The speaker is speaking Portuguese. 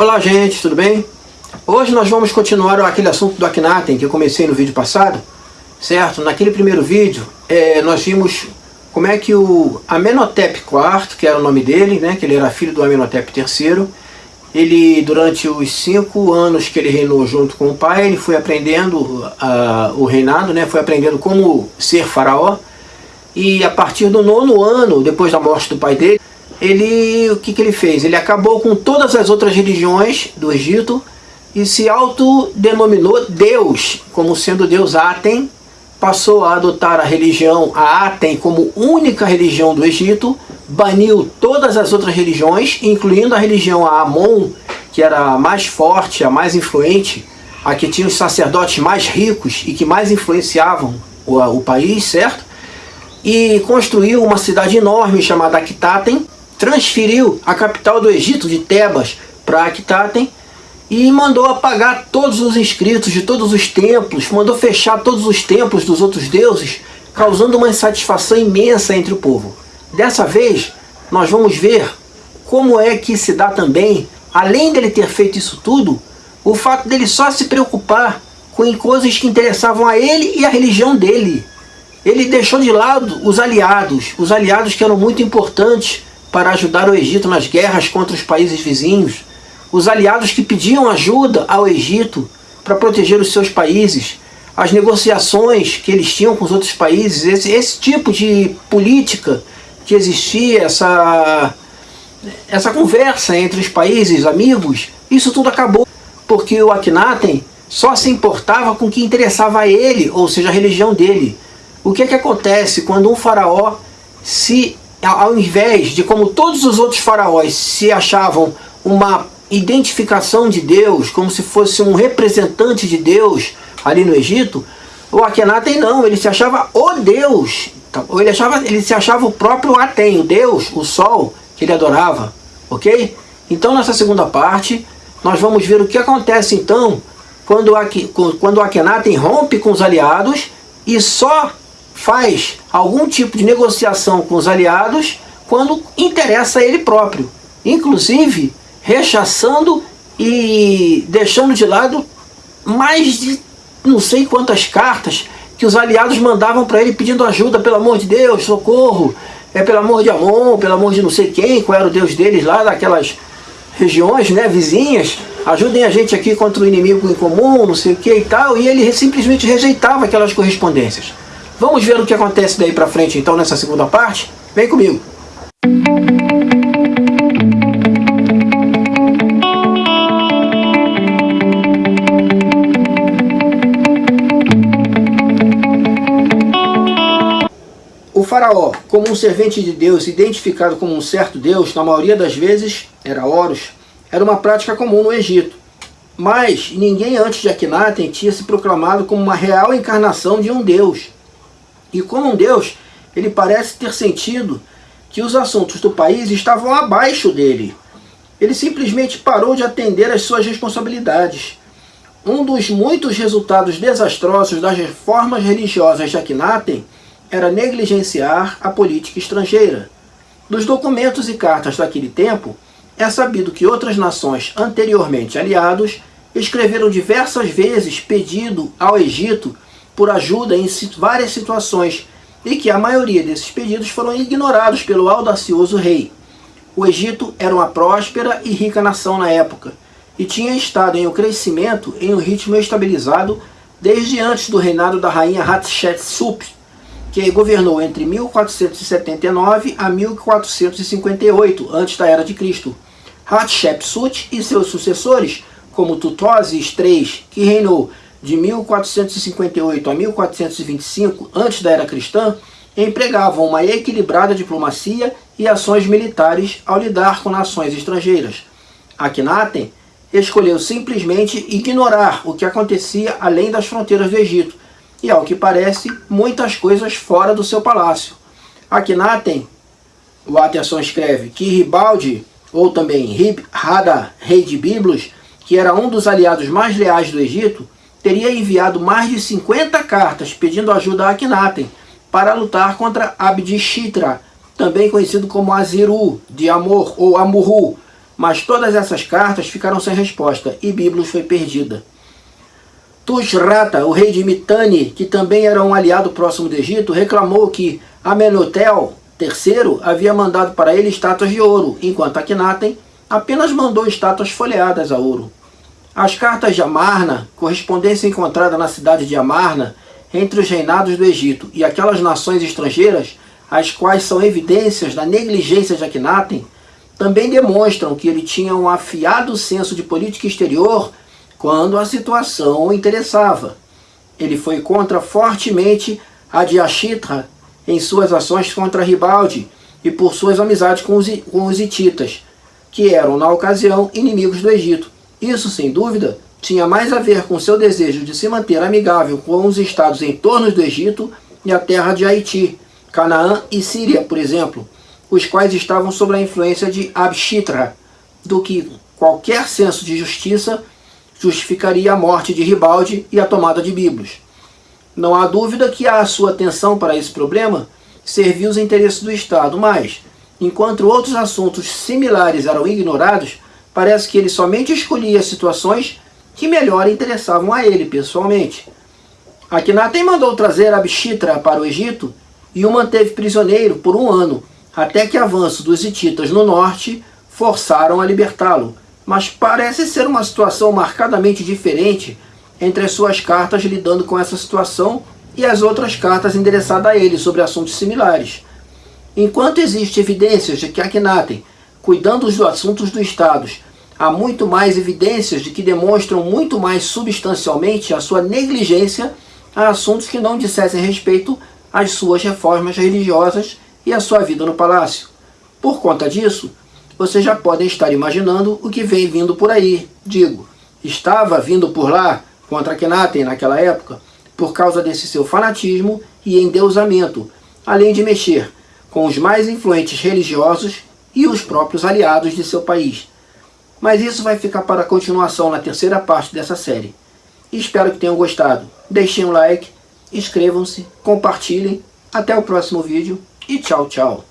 Olá gente, tudo bem? Hoje nós vamos continuar aquele assunto do Akhenaten que eu comecei no vídeo passado, certo? Naquele primeiro vídeo é, nós vimos como é que o Amenhotep IV, que era o nome dele, né, que ele era filho do Amenhotep III, ele durante os cinco anos que ele reinou junto com o pai, ele foi aprendendo uh, o reinado, né, foi aprendendo como ser faraó, e a partir do nono ano, depois da morte do pai dele, ele, o que, que ele fez? Ele acabou com todas as outras religiões do Egito e se autodenominou Deus, como sendo Deus Aten, passou a adotar a religião a Aten como única religião do Egito, baniu todas as outras religiões, incluindo a religião a Amon, que era a mais forte, a mais influente, a que tinha os sacerdotes mais ricos e que mais influenciavam o, o país, certo? E construiu uma cidade enorme chamada Akitaten, transferiu a capital do Egito, de Tebas, para Akitaten, e mandou apagar todos os inscritos de todos os templos, mandou fechar todos os templos dos outros deuses, causando uma insatisfação imensa entre o povo. Dessa vez, nós vamos ver como é que se dá também, além dele ter feito isso tudo, o fato dele só se preocupar com coisas que interessavam a ele e a religião dele. Ele deixou de lado os aliados, os aliados que eram muito importantes para ajudar o Egito nas guerras contra os países vizinhos, os aliados que pediam ajuda ao Egito para proteger os seus países, as negociações que eles tinham com os outros países, esse, esse tipo de política que existia, essa, essa conversa entre os países amigos, isso tudo acabou, porque o Akhenaten só se importava com o que interessava a ele, ou seja, a religião dele. O que é que acontece quando um faraó se ao invés de como todos os outros faraós se achavam uma identificação de Deus, como se fosse um representante de Deus ali no Egito, o Akhenaten não, ele se achava o Deus, então, ele, achava, ele se achava o próprio Aten, o Deus, o Sol, que ele adorava, ok? Então nessa segunda parte, nós vamos ver o que acontece então, quando, quando Akhenaten rompe com os aliados e só faz algum tipo de negociação com os aliados quando interessa a ele próprio. Inclusive, rechaçando e deixando de lado mais de não sei quantas cartas que os aliados mandavam para ele pedindo ajuda, pelo amor de Deus, socorro, é pelo amor de Amon, pelo amor de não sei quem, qual era o deus deles lá, daquelas regiões né, vizinhas, ajudem a gente aqui contra o inimigo em comum, não sei o que e tal, e ele simplesmente rejeitava aquelas correspondências. Vamos ver o que acontece daí pra frente então nessa segunda parte? Vem comigo! O faraó, como um servente de Deus identificado como um certo Deus, na maioria das vezes era Horus, era uma prática comum no Egito. Mas ninguém antes de Akhenaten tinha se proclamado como uma real encarnação de um Deus. E como um Deus, ele parece ter sentido que os assuntos do país estavam abaixo dele. Ele simplesmente parou de atender às suas responsabilidades. Um dos muitos resultados desastrosos das reformas religiosas de Akhenaten era negligenciar a política estrangeira. Dos documentos e cartas daquele tempo, é sabido que outras nações anteriormente aliados escreveram diversas vezes pedido ao Egito por ajuda em várias situações e que a maioria desses pedidos foram ignorados pelo audacioso rei. O Egito era uma próspera e rica nação na época e tinha estado em um crescimento em um ritmo estabilizado desde antes do reinado da rainha Hatshepsut, que governou entre 1479 a 1458 antes da Era de Cristo. Hatshepsut e seus sucessores, como Tutmosis III, que reinou de 1458 a 1425, antes da era cristã, empregavam uma equilibrada diplomacia e ações militares ao lidar com nações estrangeiras. Akhenaten escolheu simplesmente ignorar o que acontecia além das fronteiras do Egito, e ao que parece, muitas coisas fora do seu palácio. Akhenaten, o Atenção escreve, que Ribaldi, ou também Rib Hada, rei de Biblos, que era um dos aliados mais leais do Egito, teria enviado mais de 50 cartas pedindo ajuda a Akhenaten para lutar contra Abdishitra, também conhecido como Aziru, de Amor ou Amurru, Mas todas essas cartas ficaram sem resposta e Biblos foi perdida. Tushrata, o rei de Mitane, que também era um aliado próximo do Egito, reclamou que Amenhotel III havia mandado para ele estátuas de ouro, enquanto Akhenaten apenas mandou estátuas folheadas a ouro. As cartas de Amarna, correspondência encontrada na cidade de Amarna, entre os reinados do Egito e aquelas nações estrangeiras, as quais são evidências da negligência de Akhenaten, também demonstram que ele tinha um afiado senso de política exterior quando a situação o interessava. Ele foi contra fortemente a Diashitra em suas ações contra Ribaldi e por suas amizades com os, com os hititas, que eram, na ocasião, inimigos do Egito. Isso, sem dúvida, tinha mais a ver com seu desejo de se manter amigável com os estados em torno do Egito e a terra de Haiti, Canaã e Síria, por exemplo, os quais estavam sob a influência de Abshitra, do que qualquer senso de justiça justificaria a morte de Ribaldi e a tomada de Biblos. Não há dúvida que a sua atenção para esse problema serviu os interesses do Estado, mas, enquanto outros assuntos similares eram ignorados, parece que ele somente escolhia situações que melhor interessavam a ele pessoalmente. Akhenaten mandou trazer Abshitra para o Egito e o manteve prisioneiro por um ano, até que avanço dos hititas no norte forçaram a libertá-lo. Mas parece ser uma situação marcadamente diferente entre as suas cartas lidando com essa situação e as outras cartas endereçadas a ele sobre assuntos similares. Enquanto existem evidências de que Akhenaten, cuidando dos assuntos do Estado, há muito mais evidências de que demonstram muito mais substancialmente a sua negligência a assuntos que não dissessem respeito às suas reformas religiosas e à sua vida no palácio. Por conta disso, vocês já podem estar imaginando o que vem vindo por aí. Digo, estava vindo por lá contra Kenaten naquela época, por causa desse seu fanatismo e endeusamento, além de mexer com os mais influentes religiosos e os próprios aliados de seu país. Mas isso vai ficar para a continuação na terceira parte dessa série. Espero que tenham gostado. Deixem um like, inscrevam-se, compartilhem. Até o próximo vídeo e tchau, tchau.